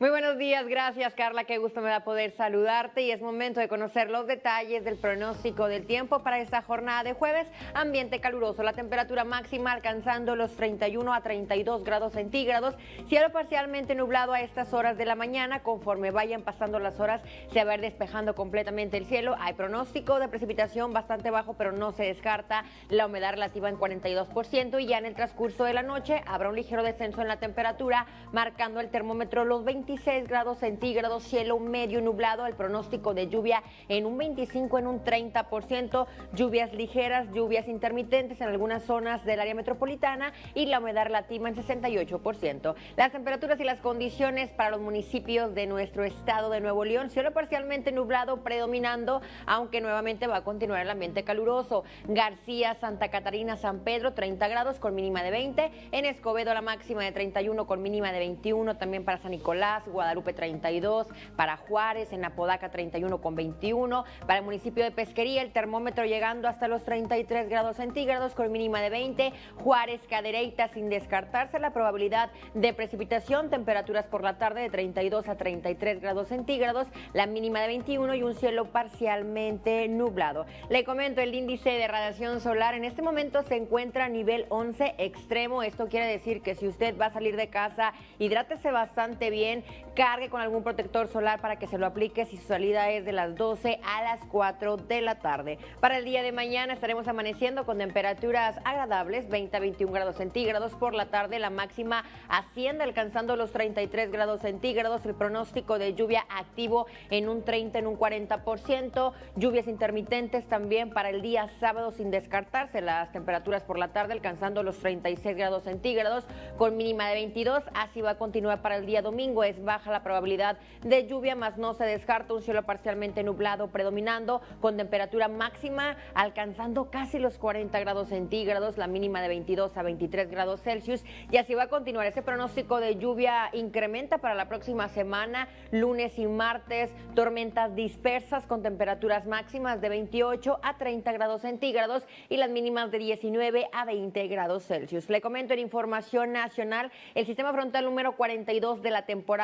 Muy buenos días, gracias Carla, qué gusto me da poder saludarte. Y es momento de conocer los detalles del pronóstico del tiempo para esta jornada de jueves. Ambiente caluroso, la temperatura máxima alcanzando los 31 a 32 grados centígrados, cielo parcialmente nublado a estas horas de la mañana, conforme vayan pasando las horas se va a ir despejando completamente el cielo. Hay pronóstico de precipitación bastante bajo, pero no se descarta la humedad relativa en 42% y ya en el transcurso de la noche habrá un ligero descenso en la temperatura, marcando el termómetro los 20 26 grados centígrados, cielo medio nublado, el pronóstico de lluvia en un 25, en un 30%, lluvias ligeras, lluvias intermitentes en algunas zonas del área metropolitana y la humedad relativa en 68%. Las temperaturas y las condiciones para los municipios de nuestro estado de Nuevo León, cielo parcialmente nublado predominando, aunque nuevamente va a continuar el ambiente caluroso. García, Santa Catarina, San Pedro, 30 grados con mínima de 20. En Escobedo la máxima de 31 con mínima de 21, también para San Nicolás Guadalupe 32, para Juárez, en Apodaca 31 con 21, para el municipio de Pesquería el termómetro llegando hasta los 33 grados centígrados con mínima de 20, Juárez, Cadereyta sin descartarse la probabilidad de precipitación, temperaturas por la tarde de 32 a 33 grados centígrados, la mínima de 21 y un cielo parcialmente nublado. Le comento el índice de radiación solar en este momento se encuentra a nivel 11 extremo, esto quiere decir que si usted va a salir de casa, hidrátese bastante bien, cargue con algún protector solar para que se lo aplique si su salida es de las 12 a las 4 de la tarde. Para el día de mañana estaremos amaneciendo con temperaturas agradables, 20 a 21 grados centígrados. Por la tarde la máxima asciende alcanzando los 33 grados centígrados. El pronóstico de lluvia activo en un 30, en un 40%. Lluvias intermitentes también para el día sábado sin descartarse. Las temperaturas por la tarde alcanzando los 36 grados centígrados con mínima de 22. Así va a continuar para el día domingo. Es baja la probabilidad de lluvia, más no se descarta un cielo parcialmente nublado predominando con temperatura máxima alcanzando casi los 40 grados centígrados, la mínima de 22 a 23 grados Celsius y así va a continuar. Ese pronóstico de lluvia incrementa para la próxima semana, lunes y martes, tormentas dispersas con temperaturas máximas de 28 a 30 grados centígrados y las mínimas de 19 a 20 grados Celsius. Le comento en información nacional, el sistema frontal número 42 de la temporada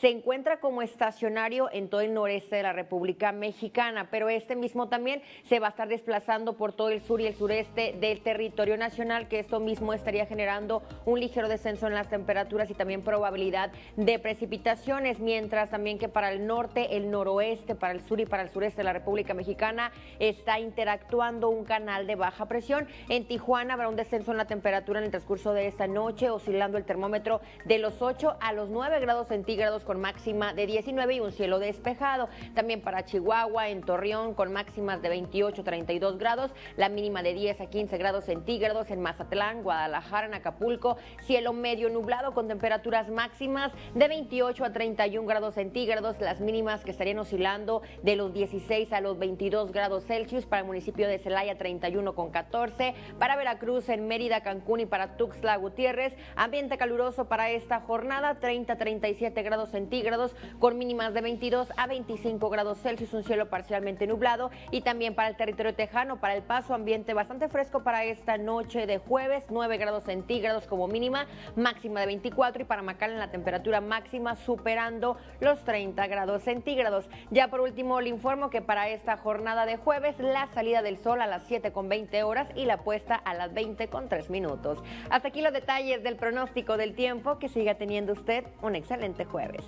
se encuentra como estacionario en todo el noreste de la República Mexicana, pero este mismo también se va a estar desplazando por todo el sur y el sureste del territorio nacional, que esto mismo estaría generando un ligero descenso en las temperaturas y también probabilidad de precipitaciones, mientras también que para el norte, el noroeste, para el sur y para el sureste de la República Mexicana está interactuando un canal de baja presión. En Tijuana habrá un descenso en la temperatura en el transcurso de esta noche, oscilando el termómetro de los 8 a los 9 grados centígrados con máxima de 19 y un cielo despejado. También para Chihuahua, en Torreón, con máximas de 28, 32 grados, la mínima de 10 a 15 grados centígrados. En Mazatlán, Guadalajara, en Acapulco, cielo medio nublado con temperaturas máximas de 28 a 31 grados centígrados, las mínimas que estarían oscilando de los 16 a los 22 grados Celsius. Para el municipio de Celaya 31 con 14, para Veracruz, en Mérida, Cancún y para Tuxtla Gutiérrez, ambiente caluroso para esta jornada 30 37 grados centígrados con mínimas de 22 a 25 grados Celsius, un cielo parcialmente nublado y también para el territorio tejano, para el paso, ambiente bastante fresco para esta noche de jueves, 9 grados centígrados como mínima, máxima de 24 y para en la temperatura máxima superando los 30 grados centígrados. Ya por último le informo que para esta jornada de jueves la salida del sol a las 7 con 20 horas y la puesta a las 20 con 3 minutos. Hasta aquí los detalles del pronóstico del tiempo, que siga teniendo usted un excelente jueves.